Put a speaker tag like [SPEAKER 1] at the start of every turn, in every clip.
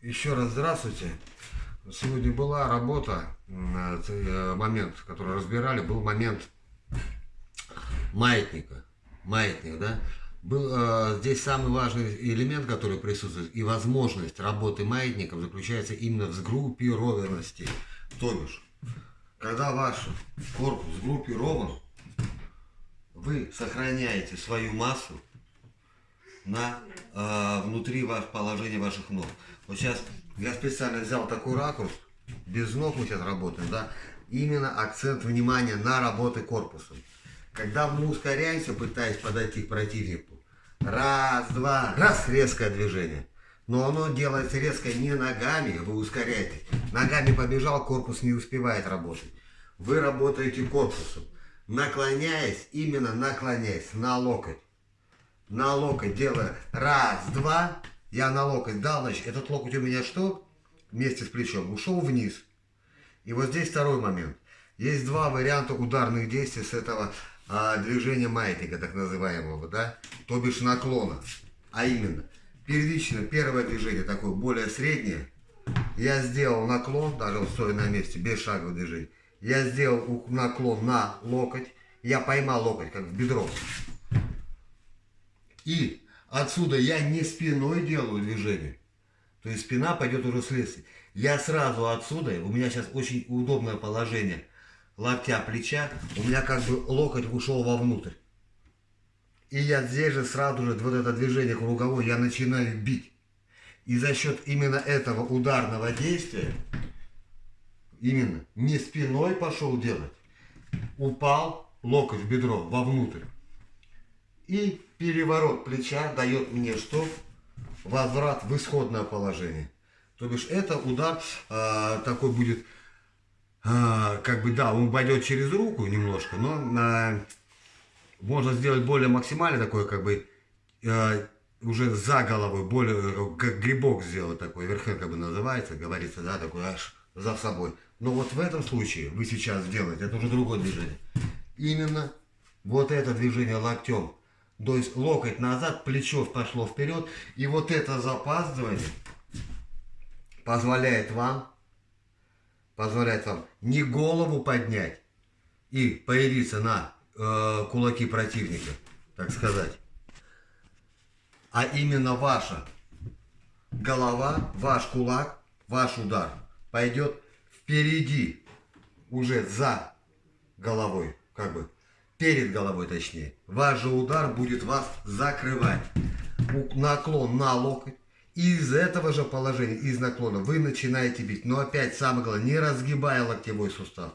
[SPEAKER 1] Еще раз здравствуйте. Сегодня была работа, э, момент, который разбирали, был момент маятника. Маятник, да? Был, э, здесь самый важный элемент, который присутствует, и возможность работы маятников заключается именно в сгруппированности. То бишь, когда ваш корпус сгруппирован, вы сохраняете свою массу на, э, внутри ваш, положения ваших ног. Вот сейчас я специально взял такой ракурс, без ног мы сейчас работаем, да, именно акцент внимания на работы корпусом. Когда мы ускоряемся, пытаясь подойти к противнику, раз, два, раз, резкое движение. Но оно делается резко не ногами, вы ускоряетесь. Ногами побежал, корпус не успевает работать. Вы работаете корпусом, наклоняясь, именно наклоняясь на локоть. На локоть делая раз, два, я на локоть дал, значит, этот локоть у меня что? Вместе с плечом ушел вниз. И вот здесь второй момент. Есть два варианта ударных действий с этого а, движения маятника, так называемого, да? То бишь наклона. А именно, первично, первое движение такое более среднее. Я сделал наклон, даже вот стоя на месте, без шагового движения. Я сделал наклон на локоть. Я поймал локоть, как в бедро. И Отсюда я не спиной делаю движение. То есть спина пойдет уже следствие. Я сразу отсюда, у меня сейчас очень удобное положение локтя, плеча, у меня как бы локоть ушел вовнутрь. И я здесь же сразу же вот это движение круговое я начинаю бить. И за счет именно этого ударного действия, именно не спиной пошел делать, упал локоть в бедро вовнутрь. И переворот плеча дает мне что? Возврат в исходное положение. То бишь это удар э, такой будет, э, как бы да, он пойдет через руку немножко, но э, можно сделать более максимально такой, как бы э, уже за головой, более как грибок сделать такой, верхен как бы называется, говорится, да, такой аж за собой. Но вот в этом случае вы сейчас делаете, это уже другое движение. Именно вот это движение локтем то есть локоть назад, плечо пошло вперед. И вот это запаздывание позволяет вам, позволяет вам не голову поднять и появиться на э, кулаки противника, так сказать. А именно ваша голова, ваш кулак, ваш удар пойдет впереди, уже за головой, как бы перед головой точнее. Ваш же удар будет вас закрывать. Наклон на локоть. Из этого же положения, из наклона, вы начинаете бить. Но опять самое главное, не разгибая локтевой сустав.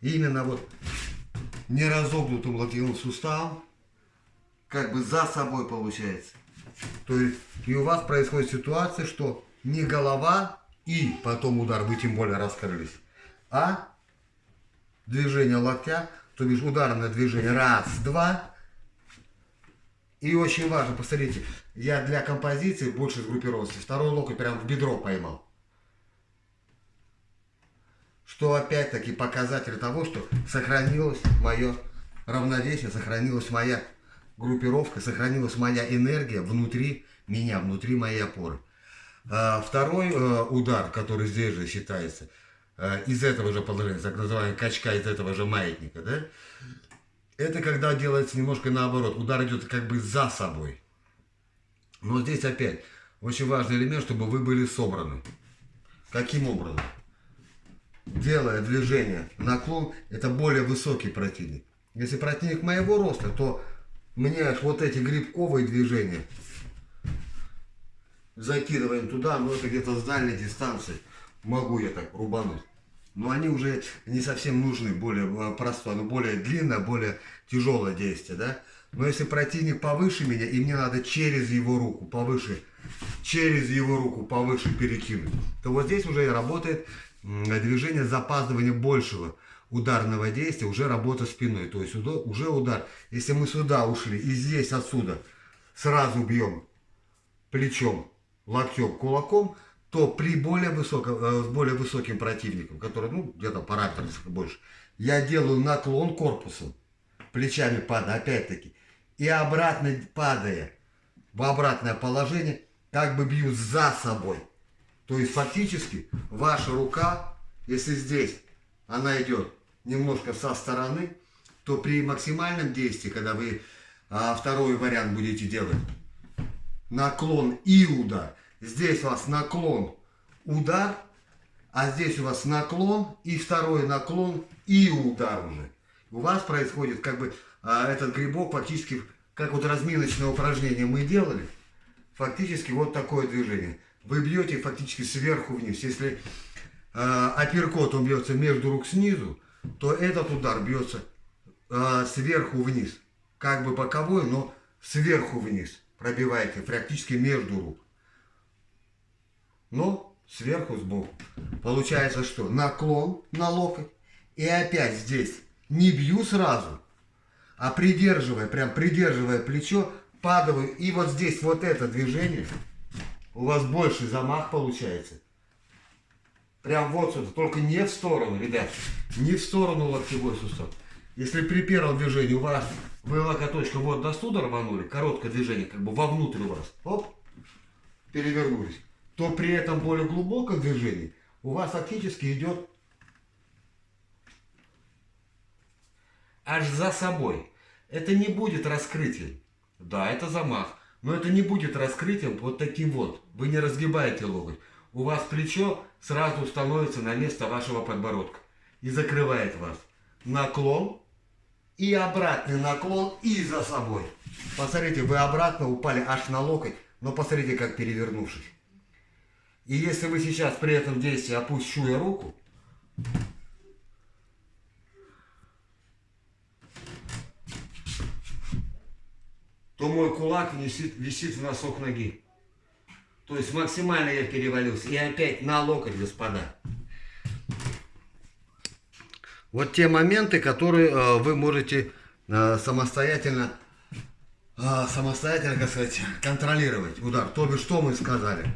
[SPEAKER 1] Именно вот не разогнутым локтевым суставом, как бы за собой получается. То есть и у вас происходит ситуация, что не голова и потом удар, вы тем более раскрылись, а движение локтя то бишь ударное движение. Раз, два. И очень важно, посмотрите, я для композиции больше сгруппировался. Второй локоть прям в бедро поймал. Что опять-таки показатель того, что сохранилось мое равновесие, сохранилась моя группировка, сохранилась моя энергия внутри меня, внутри моей опоры. А второй э, удар, который здесь же считается – из этого же положения, так называемая качка из этого же маятника, да? Это когда делается немножко наоборот, удар идет как бы за собой. Но здесь опять очень важный элемент, чтобы вы были собраны. Каким образом? Делая движение наклон, это более высокий противник. Если противник моего роста, то мне вот эти грибковые движения закидываем туда, но это где-то с дальней дистанции могу я так рубануть. Но они уже не совсем нужны, более э, простое, но более длинное, более тяжелое действие, да. Но если противник повыше меня, и мне надо через его руку, повыше, через его руку повыше перекинуть, то вот здесь уже работает движение запаздывания большего ударного действия, уже работа спиной. То есть уже удар, если мы сюда ушли и здесь отсюда сразу бьем плечом, локтем, кулаком, то при более высоком, э, с более высоким противником, который, ну, где-то параметр больше, я делаю наклон корпусом, плечами падая, опять-таки, и обратно падая в обратное положение, как бы бью за собой. То есть фактически ваша рука, если здесь она идет немножко со стороны, то при максимальном действии, когда вы а, второй вариант будете делать, наклон и удар, здесь у вас наклон, удар, а здесь у вас наклон и второй наклон и удар уже. У вас происходит как бы а, этот грибок фактически, как вот разминочное упражнение мы делали, фактически вот такое движение. Вы бьете фактически сверху вниз. Если э, апперкот он бьется между рук снизу, то этот удар бьется э, сверху вниз. Как бы боковой, но сверху вниз. Пробиваете практически между рук. Но сверху сбоку. Получается что? Наклон на локоть. И опять здесь не бью сразу, а придерживая, прям придерживая плечо, падаю. И вот здесь вот это движение, у вас больше замах получается. Прям вот сюда, только не в сторону, ребят, не в сторону локтевой сустав. Если при первом движении у вас вы локоточком вот до студа рванули, короткое движение, как бы вовнутрь у вас, оп, перевернулись, то при этом более глубоком движении у вас фактически идет аж за собой. Это не будет раскрытием. Да, это замах. Но это не будет раскрытием вот таким вот. Вы не разгибаете локоть. У вас плечо сразу становится на место вашего подбородка. И закрывает вас. Наклон. И обратный наклон. И за собой. Посмотрите, вы обратно упали аж на локоть. Но посмотрите, как перевернувшись. И если вы сейчас при этом действии опущу я руку, то мой кулак висит, висит в носок ноги. То есть максимально я перевалился. И опять на локоть, господа. Вот те моменты, которые э, вы можете э, самостоятельно, э, самостоятельно, как сказать, контролировать удар. То бишь, что мы сказали?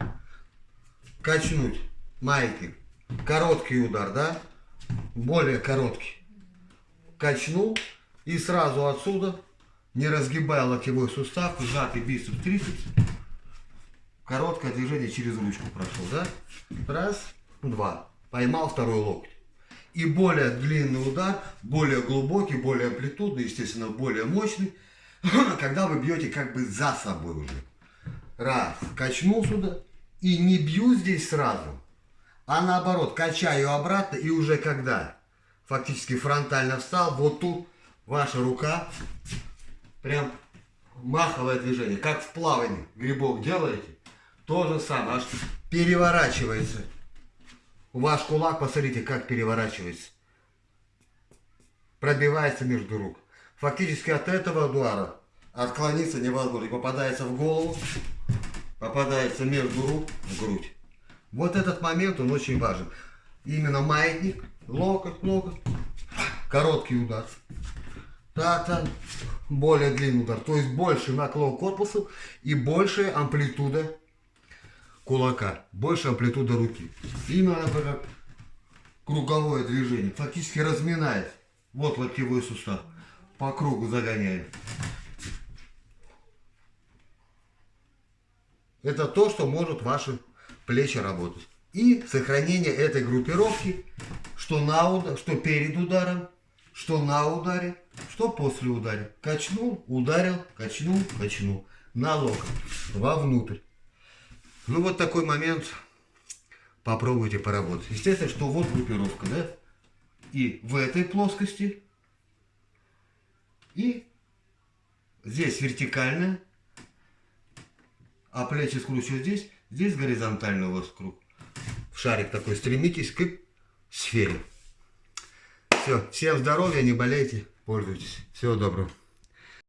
[SPEAKER 1] Качнуть маятник. Короткий удар, да? Более короткий. Качнул и сразу отсюда не разгибая локтевой сустав, сжатый бицепс, трицепс. Короткое движение через ручку прошел, да? Раз, два. Поймал второй локоть. И более длинный удар, более глубокий, более амплитудный, естественно, более мощный, когда вы бьете как бы за собой уже. Раз, качнул сюда, и не бью здесь сразу, а наоборот, качаю обратно, и уже когда фактически фронтально встал, вот тут ваша рука прям маховое движение, как в плавании грибок делаете, то же самое, аж переворачивается. Ваш кулак, посмотрите, как переворачивается. Пробивается между рук. Фактически от этого удара отклониться невозможно. Попадается в голову, попадается между рук, грудь. Вот этот момент, он очень важен. Именно маятник, локоть, локоть, короткий удар. Так более длинный удар. То есть больше наклон корпуса и большая амплитуда кулака. Больше амплитуда руки. Именно как круговое движение. Фактически разминает. Вот локтевой сустав. По кругу загоняет. Это то, что может ваши плечи работать. И сохранение этой группировки, что, на удар, что перед ударом, что на ударе, что после удара. Качнул, ударил, качнул, качнул. На локоть, вовнутрь. Ну вот такой момент. Попробуйте поработать. Естественно, что вот группировка, да? И в этой плоскости, и здесь вертикальная, а плечи скручиваю здесь, здесь горизонтально у вас круг. В шарик такой, стремитесь к сфере. Все, всем здоровья, не болейте, пользуйтесь. Всего доброго.